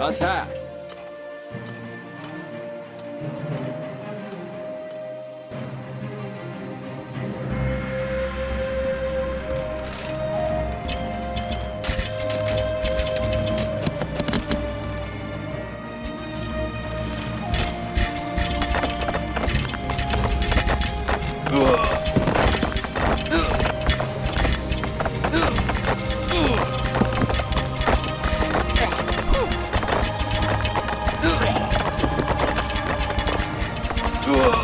好，亲。Attack!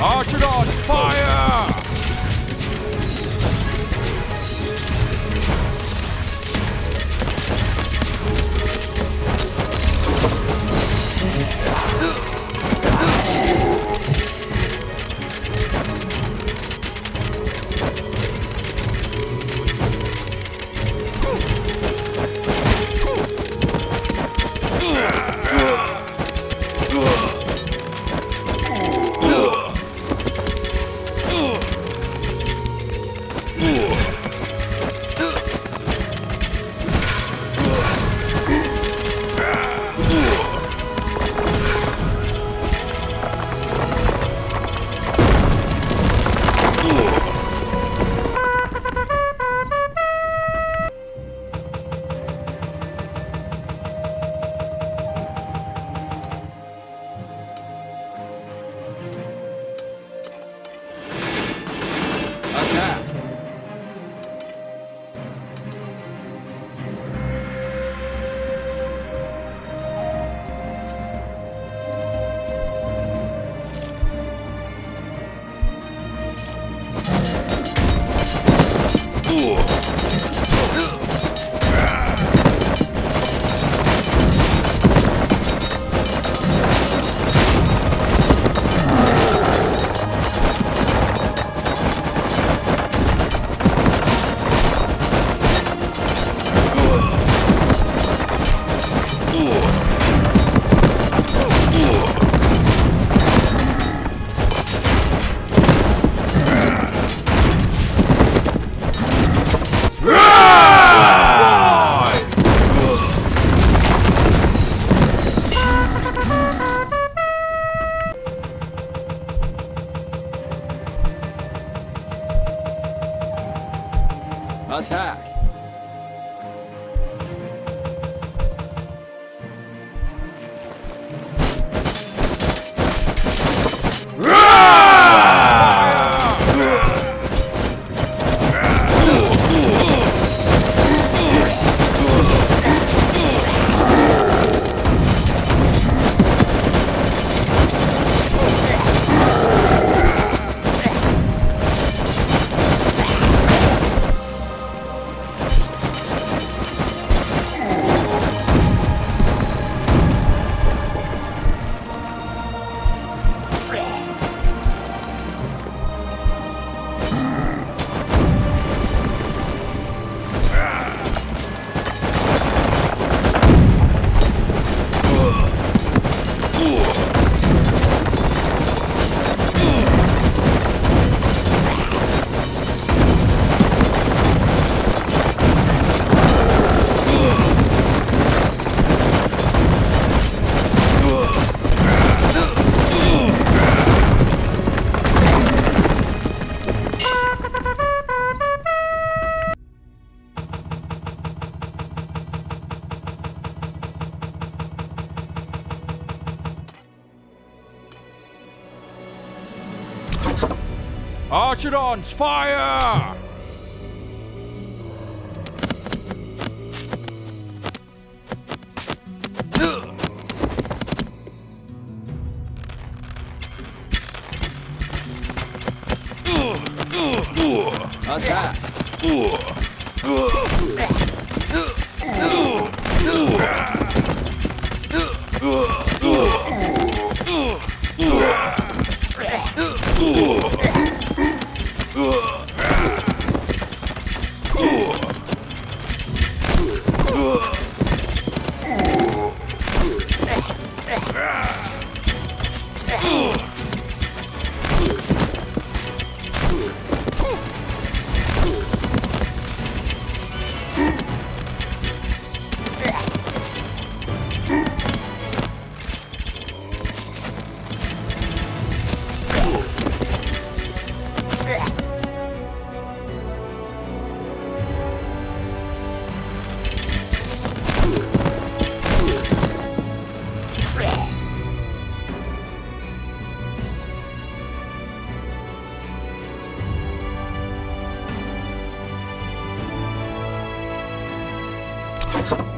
Archidons, fire! Archidons, fire! Attack! you.